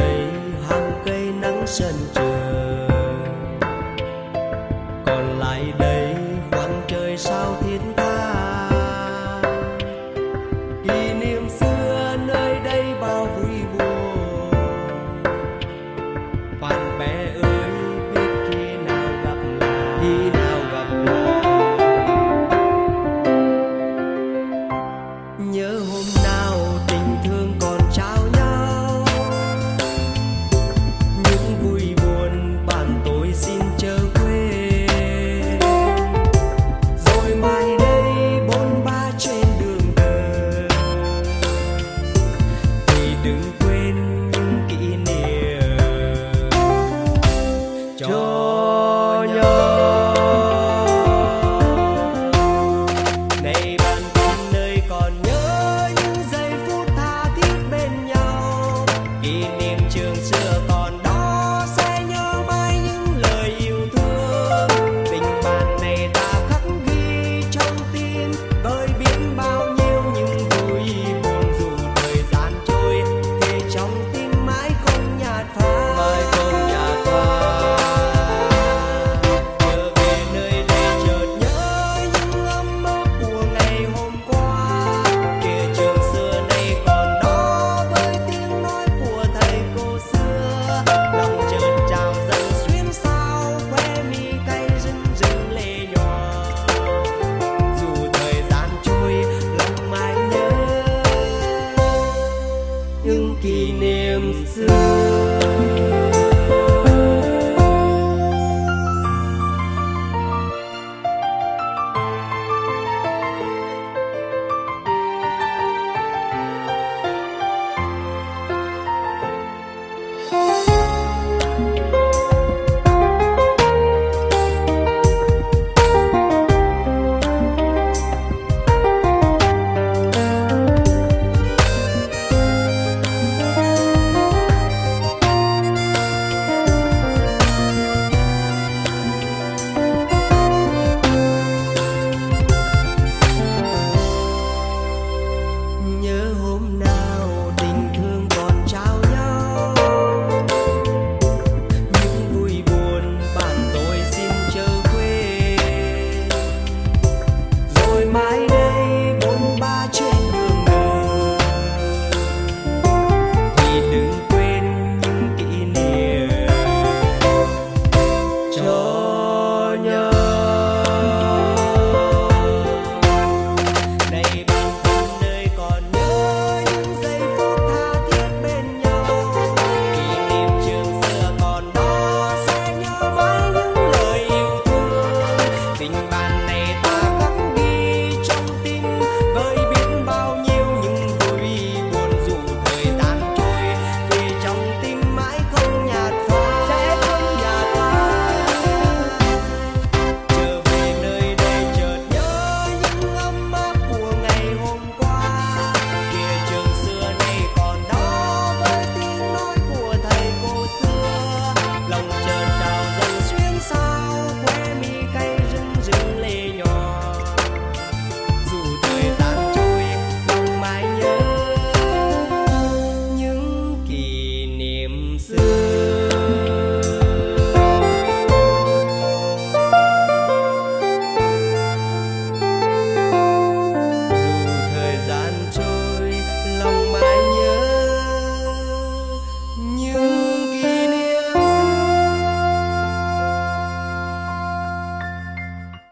đây hàng cây nắng sân trường